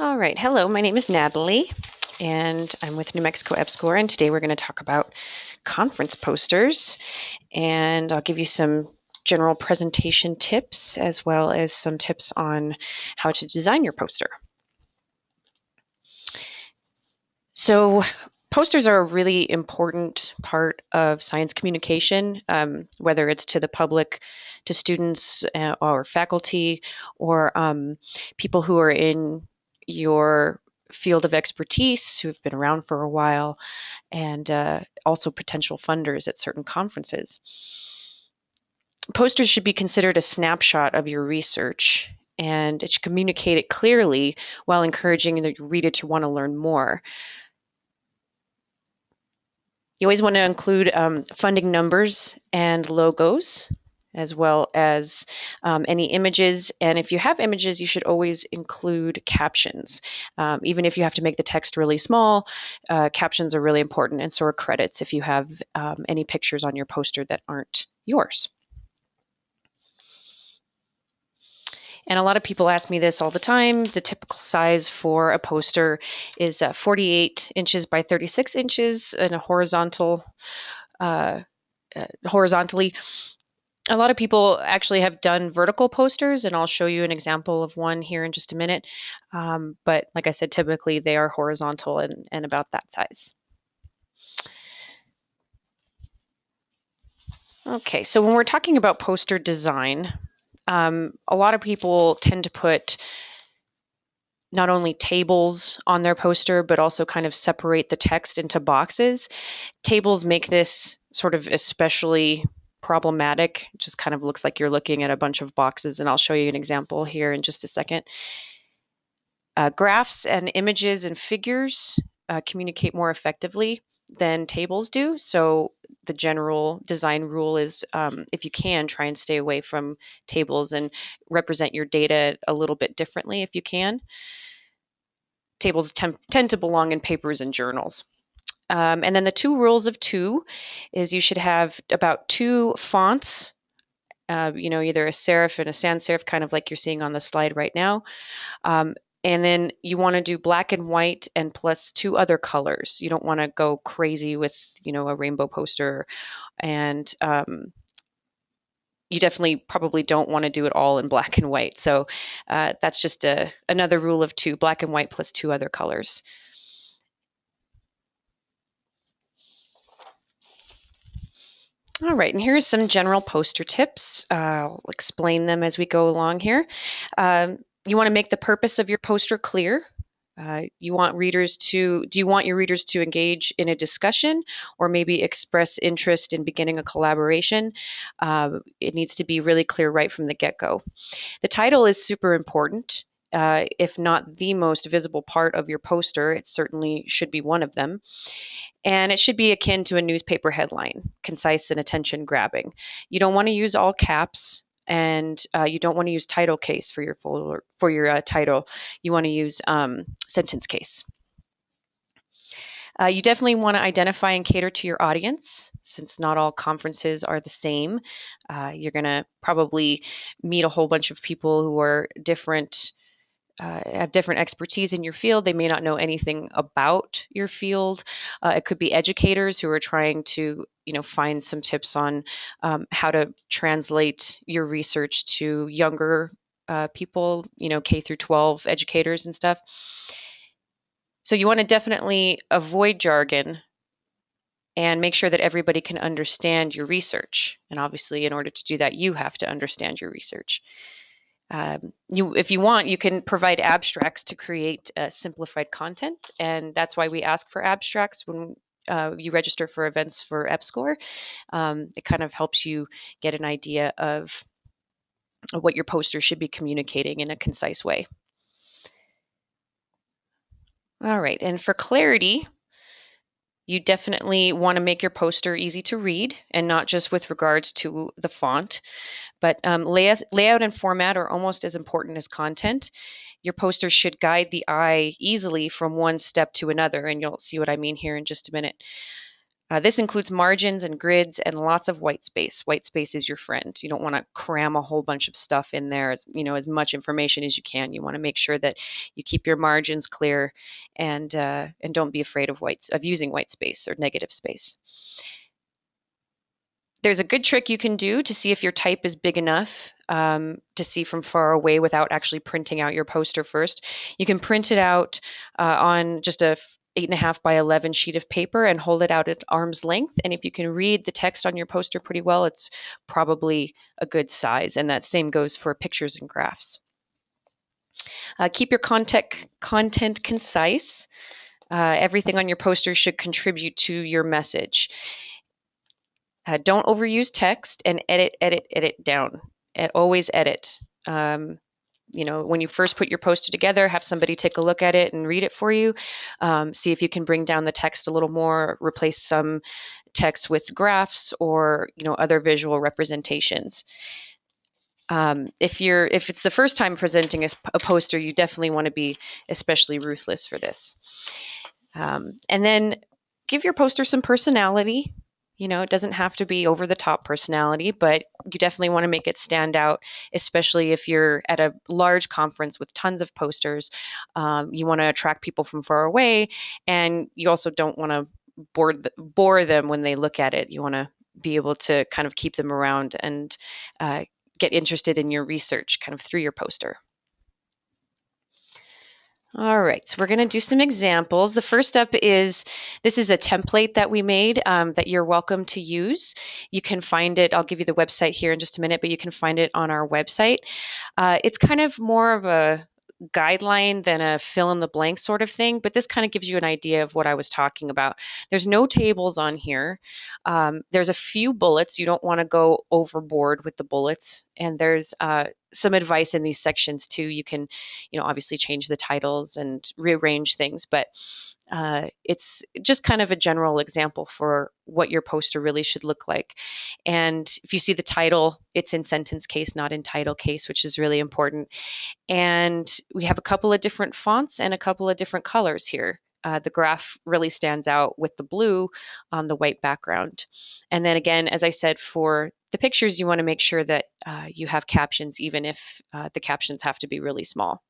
All right, hello, my name is Natalie and I'm with New Mexico EPSCoR and today we're going to talk about conference posters and I'll give you some general presentation tips as well as some tips on how to design your poster. So posters are a really important part of science communication, um, whether it's to the public, to students uh, or faculty, or um, people who are in your field of expertise who've been around for a while, and uh, also potential funders at certain conferences. Posters should be considered a snapshot of your research and it should communicate it clearly while encouraging the reader to want to learn more. You always want to include um, funding numbers and logos as well as um, any images. And if you have images, you should always include captions. Um, even if you have to make the text really small, uh, captions are really important, and so are credits if you have um, any pictures on your poster that aren't yours. And a lot of people ask me this all the time. The typical size for a poster is uh, 48 inches by 36 inches in a horizontal, uh, uh, horizontally a lot of people actually have done vertical posters, and I'll show you an example of one here in just a minute. Um, but like I said, typically they are horizontal and, and about that size. Okay, so when we're talking about poster design, um, a lot of people tend to put not only tables on their poster, but also kind of separate the text into boxes. Tables make this sort of especially problematic. It just kind of looks like you're looking at a bunch of boxes, and I'll show you an example here in just a second. Uh, graphs and images and figures uh, communicate more effectively than tables do. So the general design rule is um, if you can, try and stay away from tables and represent your data a little bit differently if you can. Tables tend to belong in papers and journals. Um, and then the two rules of two is you should have about two fonts, uh, you know, either a serif and a sans serif, kind of like you're seeing on the slide right now. Um, and then you want to do black and white and plus two other colors. You don't want to go crazy with, you know, a rainbow poster. And um, you definitely probably don't want to do it all in black and white. So uh, that's just a, another rule of two, black and white plus two other colors. All right, and here's some general poster tips. Uh, I'll explain them as we go along here. Um, you want to make the purpose of your poster clear. Uh, you want readers to, do you want your readers to engage in a discussion or maybe express interest in beginning a collaboration? Uh, it needs to be really clear right from the get-go. The title is super important. Uh, if not the most visible part of your poster, it certainly should be one of them and it should be akin to a newspaper headline, concise and attention grabbing. You don't want to use all caps and uh, you don't want to use title case for your folder, for your uh, title. You want to use um, sentence case. Uh, you definitely want to identify and cater to your audience since not all conferences are the same. Uh, you're going to probably meet a whole bunch of people who are different uh, have different expertise in your field. They may not know anything about your field. Uh, it could be educators who are trying to, you know, find some tips on um, how to translate your research to younger uh, people, you know, K through 12 educators and stuff. So you want to definitely avoid jargon and make sure that everybody can understand your research. And obviously, in order to do that, you have to understand your research. Um, you, if you want, you can provide abstracts to create uh, simplified content, and that's why we ask for abstracts when uh, you register for events for EPSCoR. Um, it kind of helps you get an idea of what your poster should be communicating in a concise way. All right, and for clarity, you definitely want to make your poster easy to read and not just with regards to the font, but um, layout, layout and format are almost as important as content. Your poster should guide the eye easily from one step to another, and you'll see what I mean here in just a minute. Uh, this includes margins and grids and lots of white space. White space is your friend. You don't want to cram a whole bunch of stuff in there, as you know, as much information as you can. You want to make sure that you keep your margins clear, and uh, and don't be afraid of whites of using white space or negative space. There's a good trick you can do to see if your type is big enough um, to see from far away without actually printing out your poster first. You can print it out uh, on just a eight and a half by 11 sheet of paper and hold it out at arm's length. And if you can read the text on your poster pretty well, it's probably a good size. And that same goes for pictures and graphs. Uh, keep your content, content concise. Uh, everything on your poster should contribute to your message. Uh, don't overuse text and edit, edit, edit down. Always edit. Um, you know, when you first put your poster together, have somebody take a look at it and read it for you. Um, see if you can bring down the text a little more, replace some text with graphs or you know other visual representations. Um, if you're if it's the first time presenting a, a poster, you definitely want to be especially ruthless for this. Um, and then give your poster some personality. You know, it doesn't have to be over the top personality, but you definitely want to make it stand out, especially if you're at a large conference with tons of posters. Um, you want to attract people from far away, and you also don't want to bore, bore them when they look at it. You want to be able to kind of keep them around and uh, get interested in your research kind of through your poster. All right, so we're going to do some examples. The first up is this is a template that we made um, that you're welcome to use. You can find it, I'll give you the website here in just a minute, but you can find it on our website. Uh, it's kind of more of a guideline than a fill in the blank sort of thing, but this kind of gives you an idea of what I was talking about. There's no tables on here. Um, there's a few bullets. You don't want to go overboard with the bullets. And there's uh, some advice in these sections too. You can, you know, obviously change the titles and rearrange things, but uh, it's just kind of a general example for what your poster really should look like. And if you see the title, it's in sentence case, not in title case, which is really important. And we have a couple of different fonts and a couple of different colors here. Uh, the graph really stands out with the blue on the white background. And then again, as I said, for the pictures, you want to make sure that uh, you have captions, even if uh, the captions have to be really small.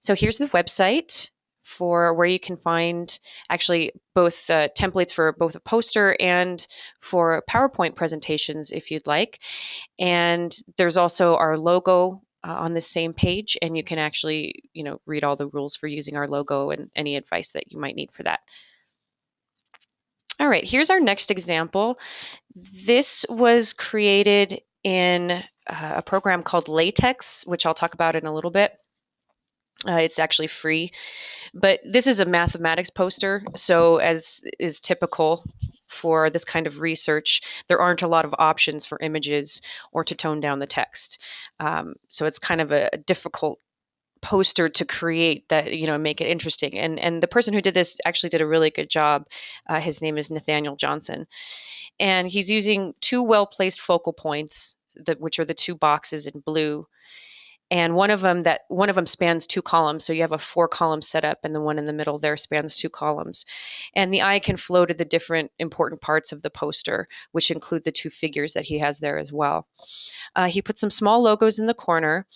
So here's the website for where you can find actually both uh, templates for both a poster and for PowerPoint presentations if you'd like. And there's also our logo uh, on the same page and you can actually, you know, read all the rules for using our logo and any advice that you might need for that. All right, here's our next example. This was created in uh, a program called LaTeX, which I'll talk about in a little bit. Uh, it's actually free. But this is a mathematics poster, so as is typical for this kind of research, there aren't a lot of options for images or to tone down the text. Um, so it's kind of a, difficult poster to create that you know make it interesting and and the person who did this actually did a really good job uh, his name is nathaniel johnson and he's using two well placed focal points that which are the two boxes in blue and one of them that one of them spans two columns so you have a four column setup and the one in the middle there spans two columns. And the eye can flow to the different important parts of the poster which include the two figures that he has there as well. Uh, he put some small logos in the corner.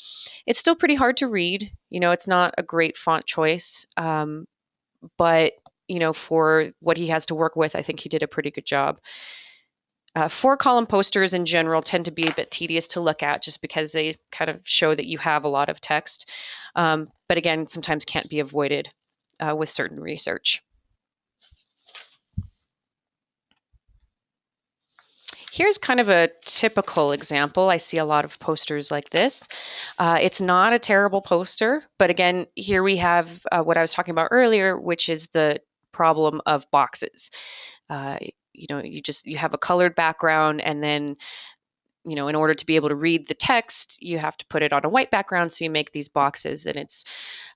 It's still pretty hard to read you know it's not a great font choice um, but you know for what he has to work with i think he did a pretty good job uh, four column posters in general tend to be a bit tedious to look at just because they kind of show that you have a lot of text. Um, but again, sometimes can't be avoided uh, with certain research. Here's kind of a typical example. I see a lot of posters like this. Uh, it's not a terrible poster, but again, here we have uh, what I was talking about earlier, which is the problem of boxes. Uh, you know you just you have a colored background and then you know in order to be able to read the text you have to put it on a white background so you make these boxes and it's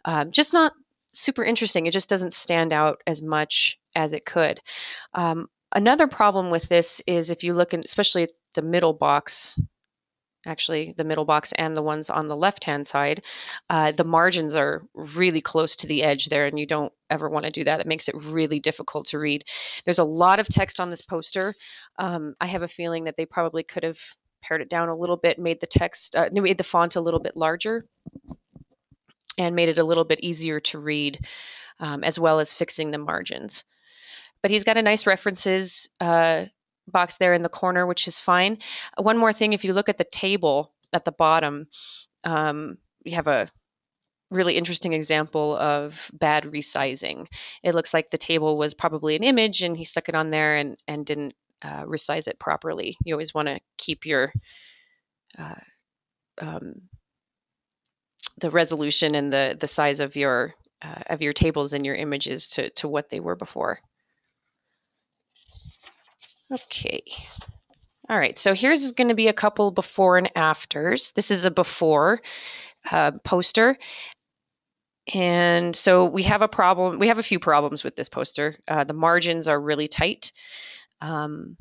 um, just not super interesting. It just doesn't stand out as much as it could. Um, another problem with this is if you look in especially at the middle box actually the middle box and the ones on the left hand side, uh, the margins are really close to the edge there and you don't ever want to do that. It makes it really difficult to read. There's a lot of text on this poster. Um, I have a feeling that they probably could have pared it down a little bit, made the text, uh, made the font a little bit larger and made it a little bit easier to read um, as well as fixing the margins. But he's got a nice references uh, box there in the corner, which is fine. One more thing, if you look at the table at the bottom, um, you have a really interesting example of bad resizing. It looks like the table was probably an image and he stuck it on there and, and didn't uh, resize it properly. You always want to keep your uh, um, the resolution and the the size of your uh, of your tables and your images to to what they were before. Okay. All right, so here's going to be a couple before and afters. This is a before uh, poster. And so we have a problem, we have a few problems with this poster. Uh, the margins are really tight. Um,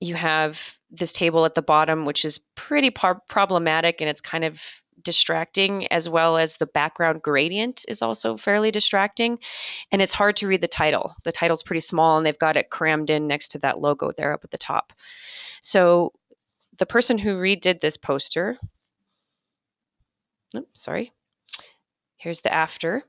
you have this table at the bottom, which is pretty problematic and it's kind of distracting, as well as the background gradient is also fairly distracting. And it's hard to read the title. The title's pretty small and they've got it crammed in next to that logo there up at the top. So the person who redid this poster, oops, sorry, here's the after.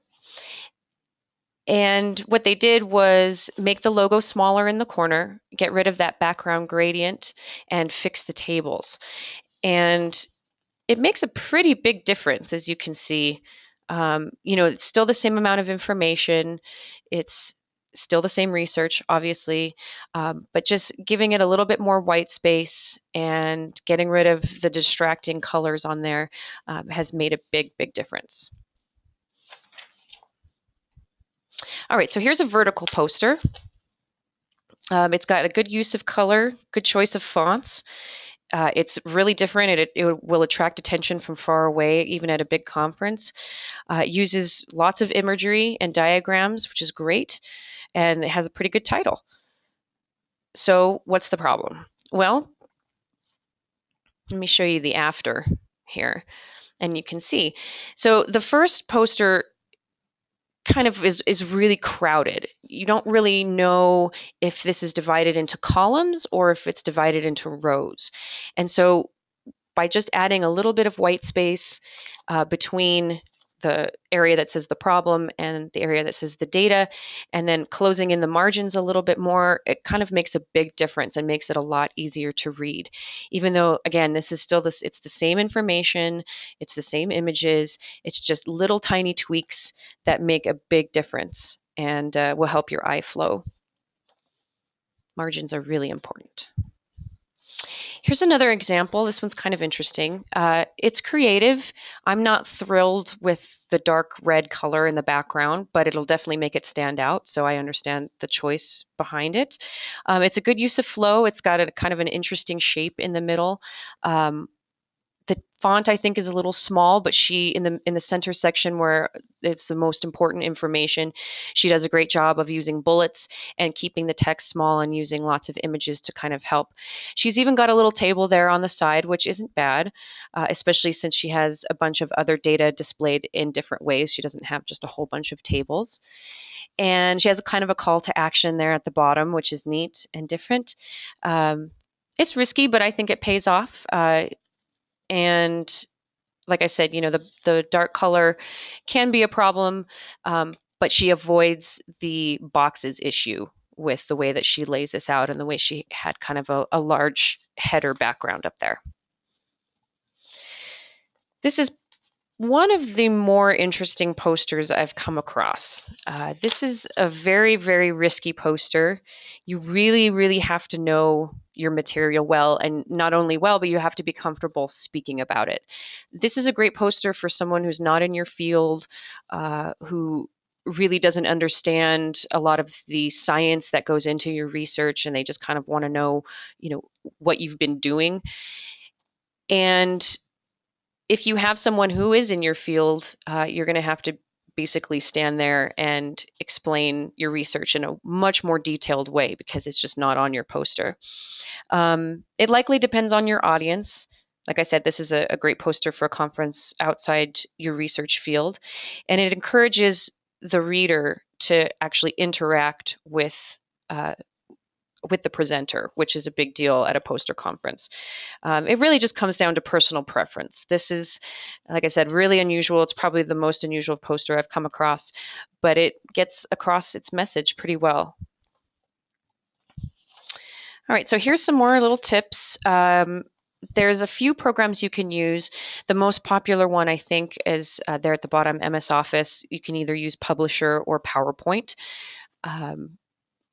And what they did was make the logo smaller in the corner, get rid of that background gradient, and fix the tables. And it makes a pretty big difference, as you can see. Um, you know, it's still the same amount of information. It's still the same research, obviously, um, but just giving it a little bit more white space and getting rid of the distracting colors on there um, has made a big, big difference. All right, so here's a vertical poster. Um, it's got a good use of color, good choice of fonts. Uh, it's really different. It, it, will attract attention from far away, even at a big conference. Uh, it uses lots of imagery and diagrams, which is great, and it has a pretty good title. So, what's the problem? Well, let me show you the after here, and you can see. So, the first poster kind of is, is really crowded. You don't really know if this is divided into columns or if it's divided into rows. And so by just adding a little bit of white space uh, between the area that says the problem and the area that says the data, and then closing in the margins a little bit more, it kind of makes a big difference and makes it a lot easier to read. Even though, again, this is still this, it's the same information, it's the same images, it's just little tiny tweaks that make a big difference and uh, will help your eye flow. Margins are really important. Here's another example. This one's kind of interesting. Uh, it's creative. I'm not thrilled with the dark red color in the background, but it'll definitely make it stand out. So I understand the choice behind it. Um, it's a good use of flow. It's got a kind of an interesting shape in the middle. Um, the font I think is a little small, but she in the in the center section where it's the most important information, she does a great job of using bullets and keeping the text small and using lots of images to kind of help. She's even got a little table there on the side, which isn't bad, uh, especially since she has a bunch of other data displayed in different ways. She doesn't have just a whole bunch of tables. And she has a kind of a call to action there at the bottom, which is neat and different. Um, it's risky, but I think it pays off. Uh, and like I said, you know, the, the dark color can be a problem, um, but she avoids the boxes issue with the way that she lays this out and the way she had kind of a, a large header background up there. This is one of the more interesting posters I've come across. Uh, this is a very, very risky poster. You really, really have to know your material well, and not only well, but you have to be comfortable speaking about it. This is a great poster for someone who's not in your field, uh, who really doesn't understand a lot of the science that goes into your research, and they just kind of want to know, you know, what you've been doing. And if you have someone who is in your field, uh, you're going to have to basically stand there and explain your research in a much more detailed way because it's just not on your poster. Um, it likely depends on your audience. like I said, this is a, a, great poster for a conference outside your research field, and it encourages the reader to actually interact with uh, with the presenter, which is a big deal at a poster conference. Um, it really just comes down to personal preference. This is, like I said, really unusual. It's probably the most unusual poster I've come across, but it gets across its message pretty well. All right, so here's some more little tips. Um, there's a few programs you can use. The most popular one, I think, is uh, there at the bottom, MS Office. You can either use Publisher or PowerPoint. Um,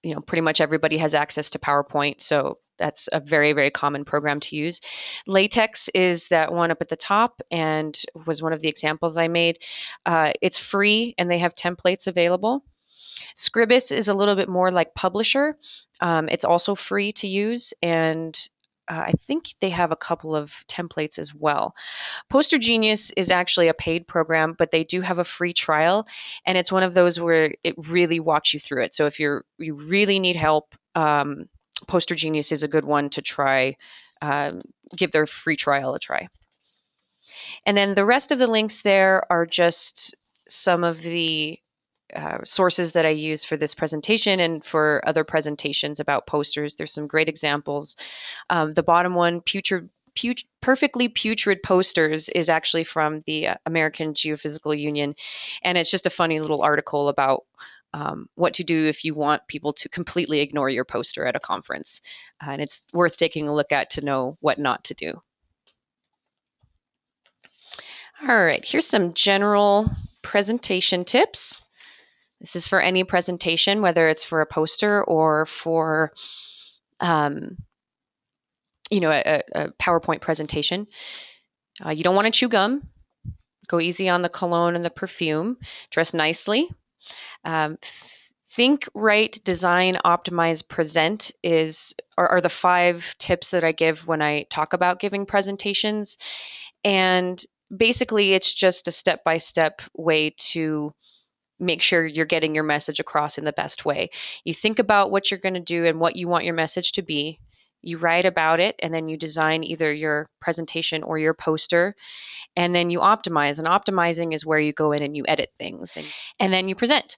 you know, pretty much everybody has access to PowerPoint, so that's a very, very common program to use. LaTeX is that one up at the top and was one of the examples I made. Uh, it's free and they have templates available. Scribus is a little bit more like Publisher. Um, it's also free to use and uh, I think they have a couple of templates as well. Poster Genius is actually a paid program, but they do have a free trial, and it's one of those where it really walks you through it. So if you're you really need help, um, Poster Genius is a good one to try. Um, give their free trial a try. And then the rest of the links there are just some of the uh, sources that I use for this presentation and for other presentations about posters. There's some great examples. Um, the bottom one, putrid, put, perfectly putrid posters, is actually from the uh, American Geophysical Union, and it's just a funny little article about um, what to do if you want people to completely ignore your poster at a conference. Uh, and it's worth taking a look at to know what not to do. All right, here's some general presentation tips. This is for any presentation, whether it's for a poster or for, um, you know, a, a PowerPoint presentation. Uh, you don't want to chew gum. Go easy on the cologne and the perfume. Dress nicely. Um, think, write, design, optimize, present is are, are the five tips that I give when I talk about giving presentations. And basically, it's just a step by step way to make sure you're getting your message across in the best way. You think about what you're going to do and what you want your message to be. You write about it and then you design either your presentation or your poster and then you optimize. And optimizing is where you go in and you edit things and, and then you present.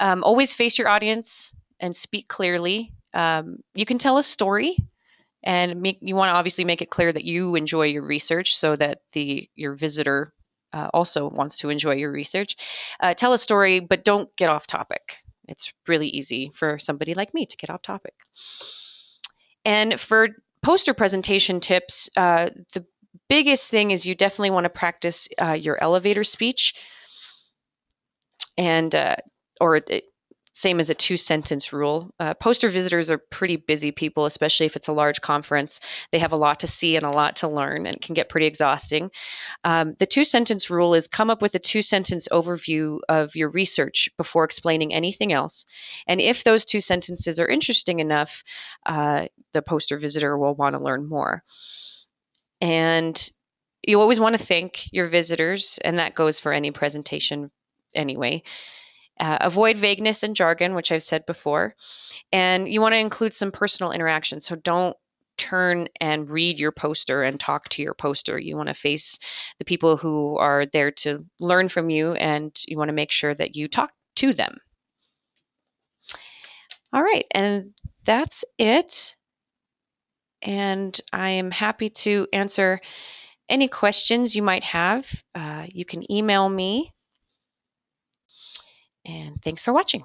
Um, always face your audience and speak clearly. Um, you can tell a story and make, you want to obviously make it clear that you enjoy your research so that the your visitor uh, also wants to enjoy your research. Uh, tell a story, but don't get off topic. It's really easy for somebody like me to get off topic. And for poster presentation tips, uh, the biggest thing is you definitely want to practice uh, your elevator speech and uh, or same as a two sentence rule. Uh, poster visitors are pretty busy people, especially if it's a large conference. They have a lot to see and a lot to learn and can get pretty exhausting. Um, the two sentence rule is come up with a two sentence overview of your research before explaining anything else. And if those two sentences are interesting enough, uh, the poster visitor will want to learn more. And you always want to thank your visitors, and that goes for any presentation anyway. Uh, avoid vagueness and jargon, which I've said before. And you want to include some personal interaction. So don't turn and read your poster and talk to your poster. You want to face the people who are there to learn from you and you want to make sure that you talk to them. All right, and that's it. And I am happy to answer any questions you might have. Uh, you can email me and thanks for watching.